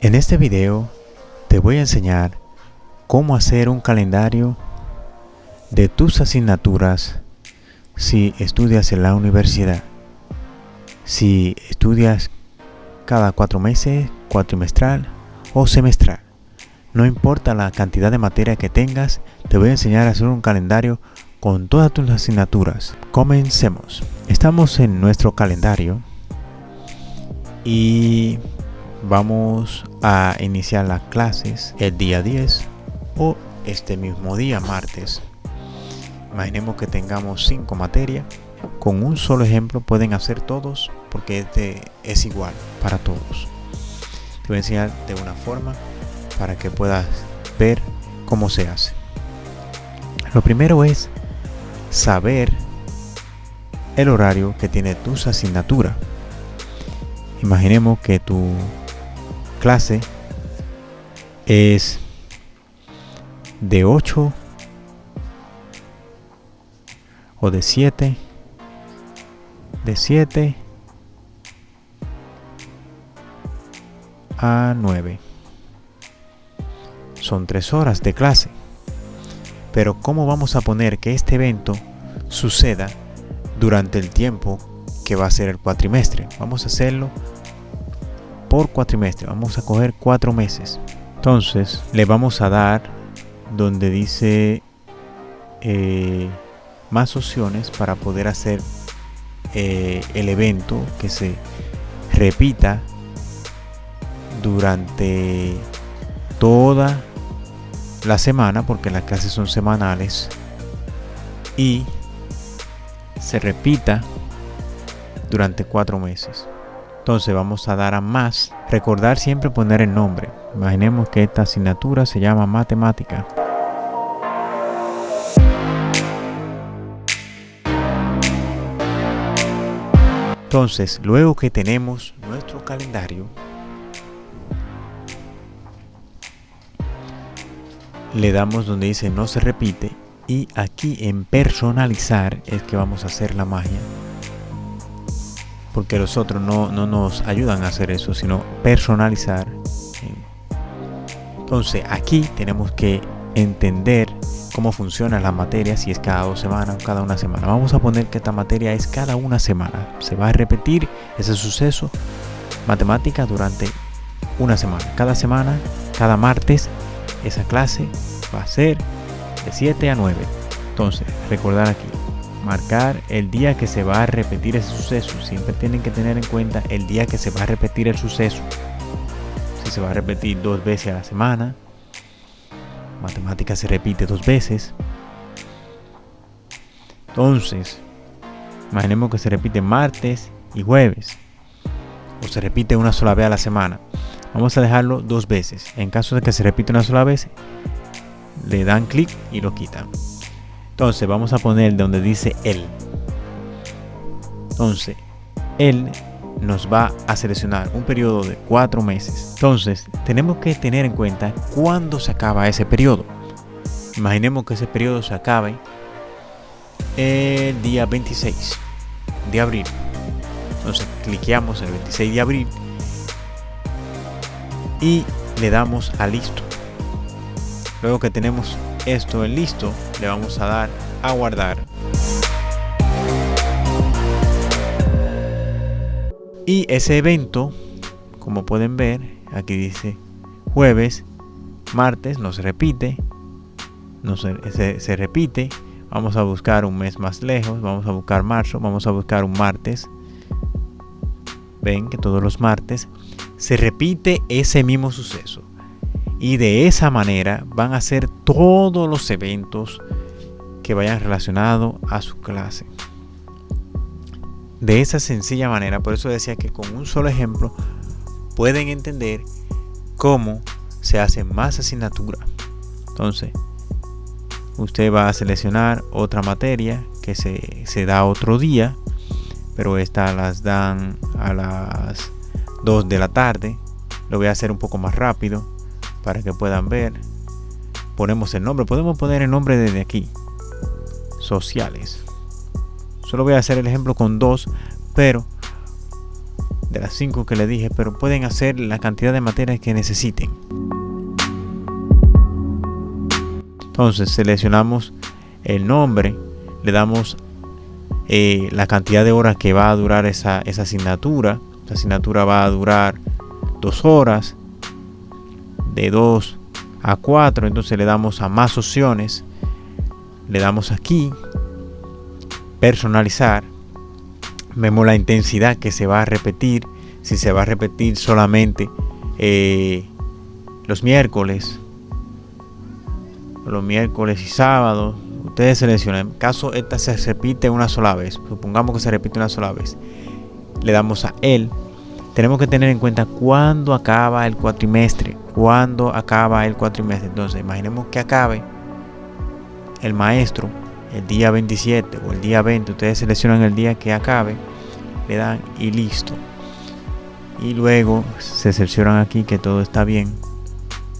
En este video te voy a enseñar cómo hacer un calendario de tus asignaturas si estudias en la universidad. Si estudias cada cuatro meses, cuatrimestral o semestral. No importa la cantidad de materia que tengas, te voy a enseñar a hacer un calendario con todas tus asignaturas. Comencemos. Estamos en nuestro calendario y vamos a iniciar las clases el día 10 o este mismo día, martes. Imaginemos que tengamos cinco materias. Con un solo ejemplo pueden hacer todos porque este es igual para todos. Te voy a enseñar de una forma para que puedas ver cómo se hace. Lo primero es saber el horario que tiene tus asignaturas. Imaginemos que tu clase es de 8 o de 7 de 7 a 9 son 3 horas de clase pero ¿cómo vamos a poner que este evento suceda durante el tiempo que va a ser el cuatrimestre? Vamos a hacerlo por cuatrimestre. Vamos a coger cuatro meses. Entonces le vamos a dar donde dice eh, más opciones para poder hacer eh, el evento que se repita durante toda la semana porque las clases son semanales y se repita durante cuatro meses entonces vamos a dar a más. Recordar siempre poner el nombre. Imaginemos que esta asignatura se llama matemática. Entonces luego que tenemos nuestro calendario le damos donde dice no se repite y aquí en personalizar es que vamos a hacer la magia porque los otros no, no nos ayudan a hacer eso sino personalizar. Entonces aquí tenemos que entender cómo funciona la materia si es cada dos semanas o cada una semana. Vamos a poner que esta materia es cada una semana. Se va a repetir ese suceso matemática durante una semana. Cada semana cada martes esa clase va a ser de 7 a 9 entonces recordar aquí marcar el día que se va a repetir ese suceso. Siempre tienen que tener en cuenta el día que se va a repetir el suceso. Si se va a repetir dos veces a la semana matemática se repite dos veces. Entonces imaginemos que se repite martes y jueves o se repite una sola vez a la semana. Vamos a dejarlo dos veces. En caso de que se repita una sola vez le dan clic y lo quitan entonces vamos a poner donde dice él. Entonces él nos va a seleccionar un periodo de cuatro meses. Entonces tenemos que tener en cuenta cuándo se acaba ese periodo. Imaginemos que ese periodo se acabe el día 26 de abril. Entonces cliqueamos el 26 de abril y le damos a listo. Luego que tenemos esto en listo le vamos a dar a guardar. Y ese evento como pueden ver aquí dice jueves martes no se repite no se, se repite. Vamos a buscar un mes más lejos vamos a buscar marzo vamos a buscar un martes. Ven que todos los martes se repite ese mismo suceso. Y de esa manera van a ser todos los eventos que vayan relacionados a su clase. De esa sencilla manera, por eso decía que con un solo ejemplo pueden entender cómo se hace más asignatura. Entonces, usted va a seleccionar otra materia que se, se da otro día, pero estas las dan a las 2 de la tarde. Lo voy a hacer un poco más rápido para que puedan ver. Ponemos el nombre. Podemos poner el nombre desde aquí. Sociales. Solo voy a hacer el ejemplo con dos, pero de las 5 que le dije, pero pueden hacer la cantidad de materias que necesiten. Entonces seleccionamos el nombre, le damos eh, la cantidad de horas que va a durar esa, esa asignatura. Esa asignatura va a durar dos horas, de 2 a 4, entonces le damos a más opciones, le damos aquí, personalizar, vemos la intensidad que se va a repetir, si se va a repetir solamente eh, los miércoles, los miércoles y sábados, ustedes seleccionan, caso esta se repite una sola vez, supongamos que se repite una sola vez, le damos a él, tenemos que tener en cuenta cuándo acaba el cuatrimestre, cuándo acaba el cuatrimestre, entonces imaginemos que acabe el maestro el día 27 o el día 20, ustedes seleccionan el día que acabe, le dan y listo. Y luego se seleccionan aquí que todo está bien.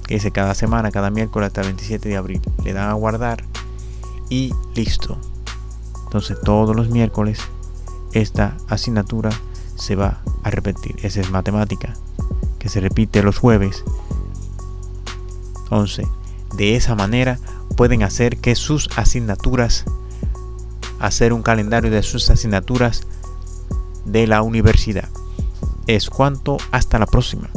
Que cada semana, cada miércoles hasta el 27 de abril. Le dan a guardar y listo. Entonces todos los miércoles esta asignatura se va a repetir. Esa es matemática que se repite los jueves. Entonces, de esa manera pueden hacer que sus asignaturas, hacer un calendario de sus asignaturas de la universidad. Es cuanto, hasta la próxima.